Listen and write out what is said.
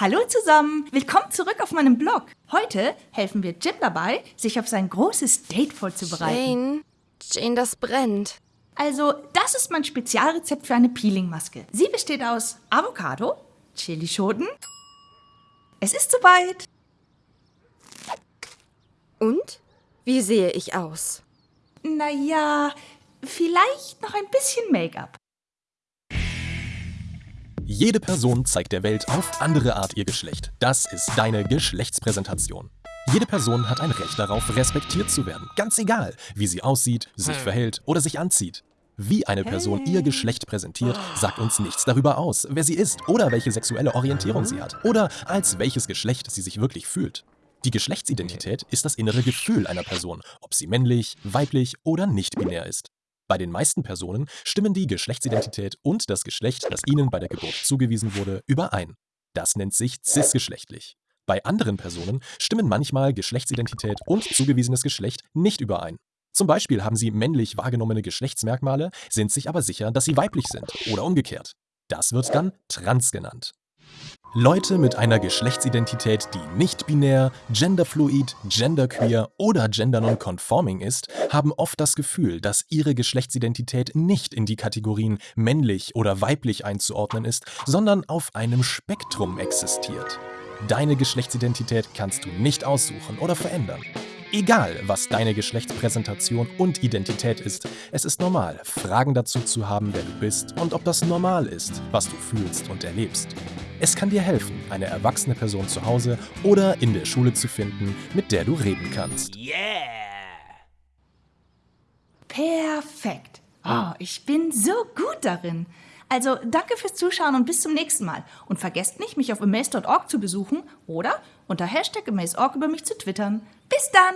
Hallo zusammen, willkommen zurück auf meinem Blog. Heute helfen wir Jim dabei, sich auf sein großes Date vorzubereiten. Jane, Jane, das brennt. Also, das ist mein Spezialrezept für eine Peelingmaske. Sie besteht aus Avocado, Chilischoten. Es ist soweit. Und? Wie sehe ich aus? Naja, vielleicht noch ein bisschen Make-up. Jede Person zeigt der Welt auf andere Art ihr Geschlecht. Das ist deine Geschlechtspräsentation. Jede Person hat ein Recht darauf, respektiert zu werden. Ganz egal, wie sie aussieht, sich verhält oder sich anzieht. Wie eine Person ihr Geschlecht präsentiert, sagt uns nichts darüber aus, wer sie ist oder welche sexuelle Orientierung sie hat oder als welches Geschlecht sie sich wirklich fühlt. Die Geschlechtsidentität ist das innere Gefühl einer Person, ob sie männlich, weiblich oder nicht binär ist. Bei den meisten Personen stimmen die Geschlechtsidentität und das Geschlecht, das ihnen bei der Geburt zugewiesen wurde, überein. Das nennt sich cisgeschlechtlich. Bei anderen Personen stimmen manchmal Geschlechtsidentität und zugewiesenes Geschlecht nicht überein. Zum Beispiel haben sie männlich wahrgenommene Geschlechtsmerkmale, sind sich aber sicher, dass sie weiblich sind oder umgekehrt. Das wird dann trans genannt. Leute mit einer Geschlechtsidentität, die nicht binär, genderfluid, genderqueer oder gendernonconforming ist, haben oft das Gefühl, dass ihre Geschlechtsidentität nicht in die Kategorien männlich oder weiblich einzuordnen ist, sondern auf einem Spektrum existiert. Deine Geschlechtsidentität kannst du nicht aussuchen oder verändern. Egal, was deine Geschlechtspräsentation und Identität ist, es ist normal, Fragen dazu zu haben, wer du bist und ob das normal ist, was du fühlst und erlebst. Es kann dir helfen, eine erwachsene Person zu Hause oder in der Schule zu finden, mit der du reden kannst. Yeah! Perfekt. Oh, ich bin so gut darin. Also danke fürs Zuschauen und bis zum nächsten Mal. Und vergesst nicht, mich auf amaze.org zu besuchen oder unter Hashtag amaze.org über mich zu twittern. Bis dann!